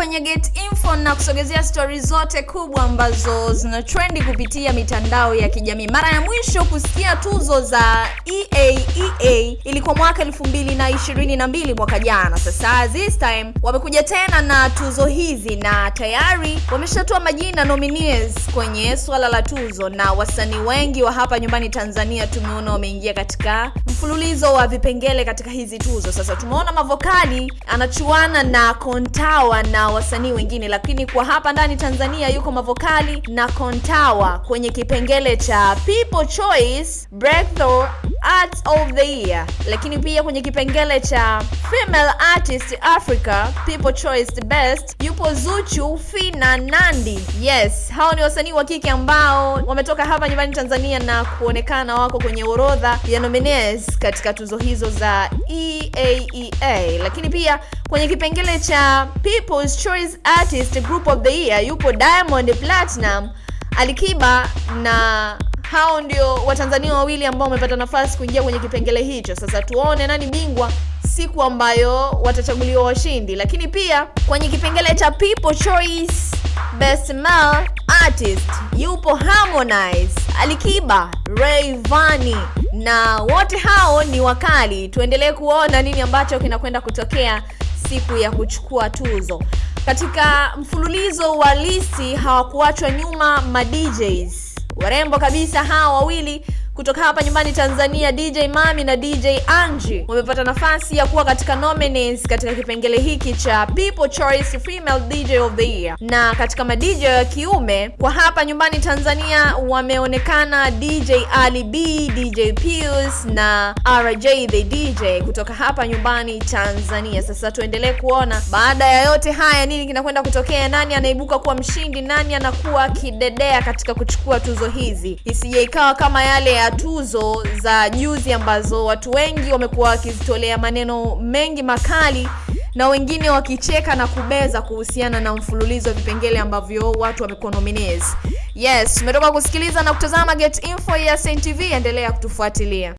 kwenye Get Info na kusogezea stori zote kubwa ambazo zina trendi kupitia mitandao ya kijamii. Mara ya mwisho kusikia tuzo za EAEA ilikuwa mwaka 2022 mwaka jana. Sasa this time wamekuja tena na tuzo hizi na tayari wameshatoa majina nominees kwenye swala la tuzo, na wasanii wengi wa hapa nyumbani Tanzania tumeona wameingia katika mfululizo wa vipengele katika hizi tuzo. Sasa tumeona Mavokali anachuana na Kontawa na wasanii wengine, lakini kwa hapa ndani Tanzania yuko Mavokali na Kontawa kwenye kipengele cha People Choice Breakthrough Art of the Year, lakini pia kwenye kipengele cha Female Artist Africa People Choice the Best yupo Zuchu, Fina, Nandi. Yes, hao ni wasanii wa kike ambao wametoka hapa nyumbani Tanzania na kuonekana wako kwenye orodha ya nominees katika tuzo hizo za EAEA. Lakini pia kwenye kipengele cha People's Choice Artist Group of the Year yupo Diamond Platinum, Alikiba na hao ndio Watanzania wawili ambao wamepata nafasi kuingia kwenye kipengele hicho. Sasa tuone nani bingwa siku ambayo watachaguliwa washindi. Lakini pia kwenye kipengele cha People Choice Best Male Artist yupo Harmonize, Alikiba, Rayvanny na wote hao ni wakali. Tuendelee kuona nini ambacho kinakwenda kutokea siku ya kuchukua tuzo. Katika mfululizo wa listi hawakuachwa nyuma ma DJs warembo kabisa hawa wawili kutoka hapa nyumbani Tanzania, DJ Mami na DJ Angie wamepata nafasi ya kuwa katika nominees katika kipengele hiki cha People Choice Female DJ of the Year. Na katika madj ya kiume kwa hapa nyumbani Tanzania wameonekana DJ Ali B, DJ Pius na RJ the DJ kutoka hapa nyumbani Tanzania. Sasa tuendelee kuona baada ya yote haya nini kinakwenda kutokea, nani anaibuka kuwa mshindi, nani anakuwa kidedea katika kuchukua tuzo hizi, isije ikawa kama yale ya tuzo za juzi ambazo watu wengi wamekuwa wakizitolea maneno mengi makali na wengine wakicheka na kubeza kuhusiana na mfululizo wa vipengele ambavyo watu wamekuwa nominees. Yes, tumetoka kusikiliza na kutazama Get Info ya Saint TV, endelea kutufuatilia.